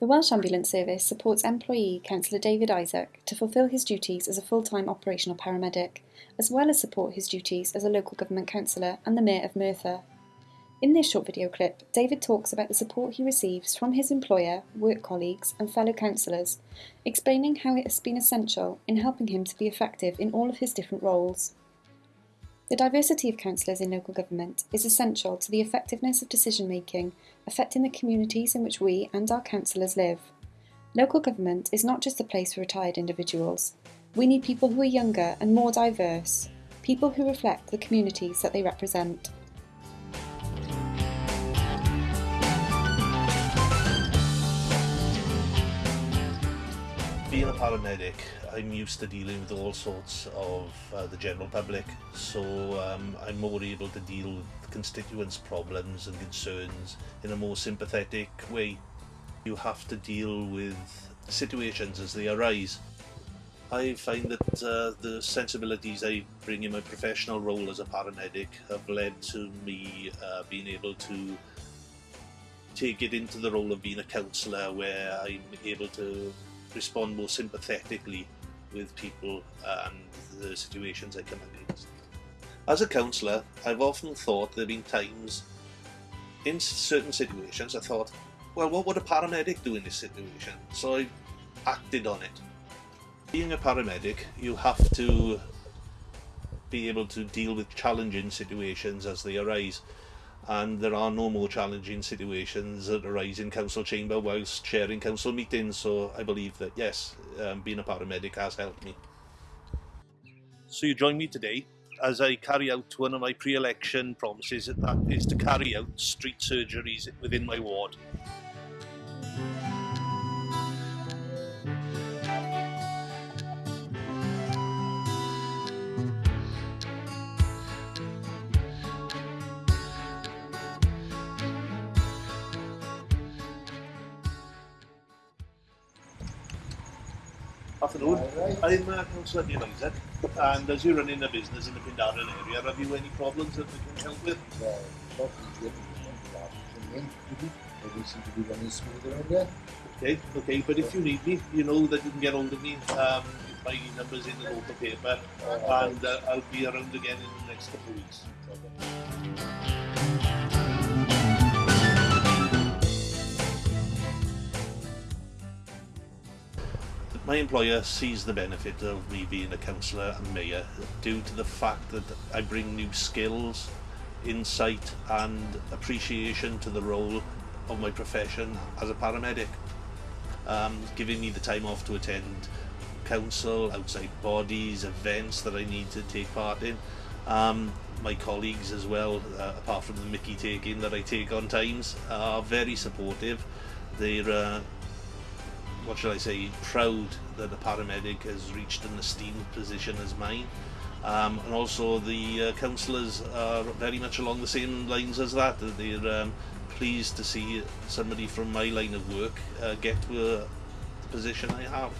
The Welsh Ambulance Service supports employee Councillor David Isaac to fulfil his duties as a full-time operational paramedic, as well as support his duties as a local government councillor and the Mayor of Merthyr. In this short video clip, David talks about the support he receives from his employer, work colleagues and fellow councillors, explaining how it has been essential in helping him to be effective in all of his different roles. The diversity of councillors in local government is essential to the effectiveness of decision making affecting the communities in which we and our councillors live. Local government is not just a place for retired individuals. We need people who are younger and more diverse, people who reflect the communities that they represent. Being a paramedic, I'm used to dealing with all sorts of uh, the general public, so um, I'm more able to deal with constituents' problems and concerns in a more sympathetic way. You have to deal with situations as they arise. I find that uh, the sensibilities I bring in my professional role as a paramedic have led to me uh, being able to take it into the role of being a councillor where I'm able to respond more sympathetically with people and the situations I come against. As a councillor, I've often thought there have been times in certain situations I thought, well, what would a paramedic do in this situation? So I acted on it. Being a paramedic, you have to be able to deal with challenging situations as they arise and there are no more challenging situations that arise in council chamber whilst chairing council meetings so I believe that yes um, being a paramedic has helped me. So you join me today as I carry out one of my pre-election promises that is to carry out street surgeries within my ward. Afternoon. I'm uh, Councillor Neil Isaac, and as you're running a business in the Penydarren area, have you any problems that we can help with? Well, Everything seems to be running smooth around here. Okay, okay, but if you need me, you know that you can get hold of me. Um, my number's in the local paper, and uh, I'll be around again in the next couple of weeks. My employer sees the benefit of me being a councillor and mayor due to the fact that I bring new skills, insight and appreciation to the role of my profession as a paramedic. Um, giving me the time off to attend council, outside bodies, events that I need to take part in. Um, my colleagues as well, uh, apart from the Mickey taking that I take on times, are very supportive. They're uh, what shall I say, proud that a paramedic has reached an esteemed position as mine. Um, and also the uh, councillors are very much along the same lines as that. They're um, pleased to see somebody from my line of work uh, get to uh, the position I have.